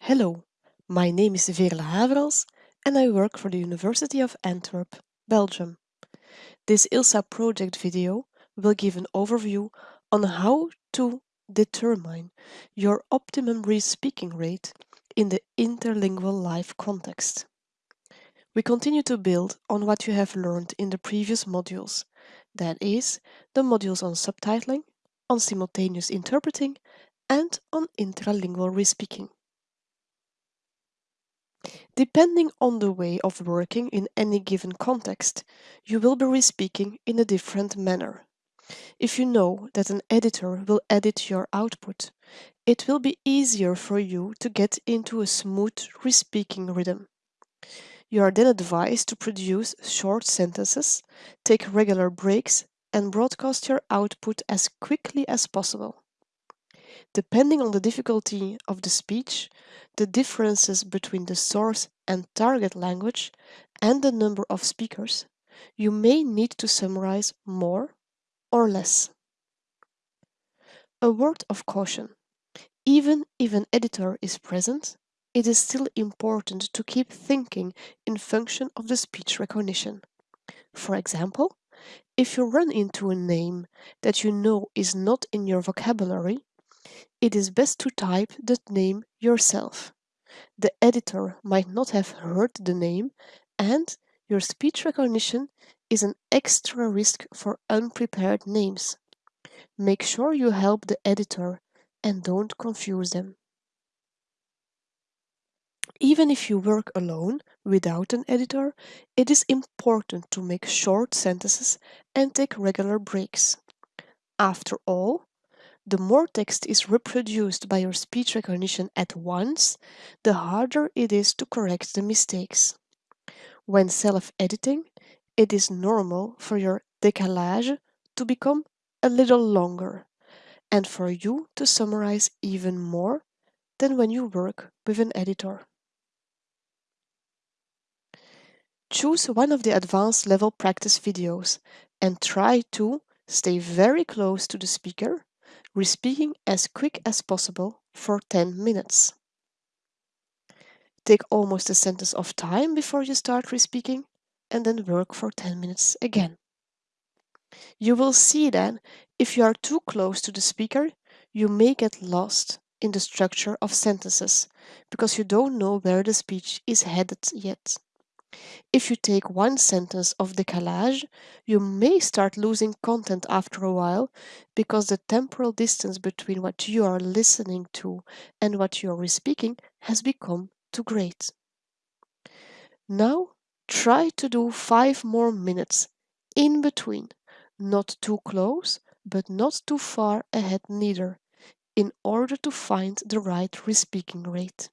Hello, my name is Veerle Haverels and I work for the University of Antwerp, Belgium. This ILSA project video will give an overview on how to determine your optimum re-speaking rate in the interlingual life context. We continue to build on what you have learned in the previous modules, that is, the modules on subtitling, on simultaneous interpreting, and on intralingual re-speaking. Depending on the way of working in any given context, you will be re-speaking in a different manner. If you know that an editor will edit your output, it will be easier for you to get into a smooth re-speaking rhythm. You are then advised to produce short sentences, take regular breaks, and broadcast your output as quickly as possible. Depending on the difficulty of the speech, the differences between the source and target language, and the number of speakers, you may need to summarize more or less. A word of caution. Even if an editor is present, it is still important to keep thinking in function of the speech recognition. For example, if you run into a name that you know is not in your vocabulary, it is best to type the name yourself. The editor might not have heard the name and your speech recognition is an extra risk for unprepared names. Make sure you help the editor and don't confuse them. Even if you work alone without an editor, it is important to make short sentences and take regular breaks. After all, the more text is reproduced by your speech recognition at once, the harder it is to correct the mistakes. When self-editing, it is normal for your décalage to become a little longer and for you to summarize even more than when you work with an editor. Choose one of the advanced level practice videos and try to stay very close to the speaker re-speaking as quick as possible for 10 minutes. Take almost a sentence of time before you start re-speaking and then work for 10 minutes again. You will see that if you are too close to the speaker, you may get lost in the structure of sentences because you don't know where the speech is headed yet. If you take one sentence of décalage, you may start losing content after a while because the temporal distance between what you are listening to and what you are speaking has become too great. Now try to do five more minutes in between, not too close, but not too far ahead neither, in order to find the right re-speaking rate.